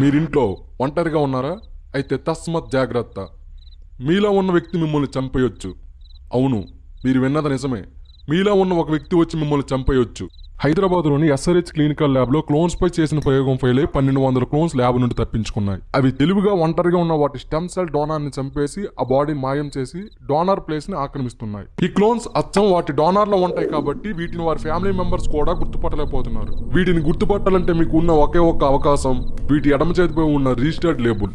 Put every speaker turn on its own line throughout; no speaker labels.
మీరింట్లో ఒంటరిగా ఉన్నారా? అయితే తస్మత్ జాగ్రత్త. మీలో ఉన్న వ్యక్తి మిమ్మల్ని చంపేయొచ్చు. అవును మీరు విన్నది నిజమే. మీలో ఉన్న ఒక వ్యక్తి వచ్చి మిమ్మల్ని చంపేయొచ్చు. హైదరాబాద్లోని ఎస్ఆర్హెచ్ క్లినికల్ ల్యాబ్లో క్లోన్స్పై చేసిన ప్రయోగం ఫెయిల్ అయి పన్నెండు వందల క్లోన్స్ ల్యాబ్ నుండి తప్పించుకున్నాయి. అవి తెలివిగా ఒంటరిగా ఉన్న వాటి స్టెమ్ సెల్ డోనార్ని చంపేసి ఆ బాడీ మాయం చేసి డోనార్ ప్లేస్ని ఆక్రమిస్తున్నాయి. ఈ క్లోన్స్ అచ్చం వాటి డోనార్లో ఉంటాయి కాబట్టి వీటిని వారి ఫ్యామిలీ మెంబర్స్ కూడా గుర్తుపట్టలేకపోతున్నారు. వీటిని గుర్తుపట్టాలంటే మీకు ఉన్న ఒకే ఒక్క అవకాశం వీటి ఎడమ చేతిపై ఉన్న registered label.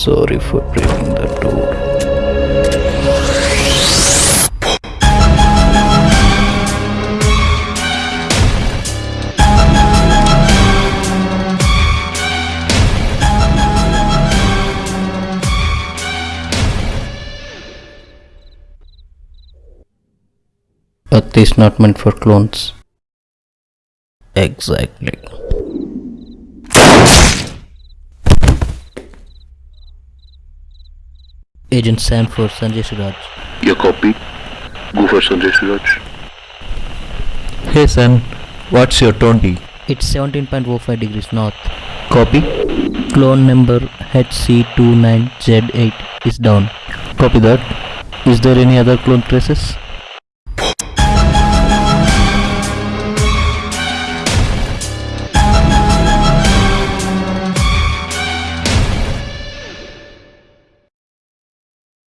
Sorry for breaking the door. Earth is not meant for clones. Exactly. Agent Sam for Sanjay Suraj.
Your copy. Go for Sanjay Suraj.
Hey son, what's your 20?
It's 17.05 degrees north.
Copy?
Clone number HC29Z8 is down.
Copy that. Is there any other clone traces?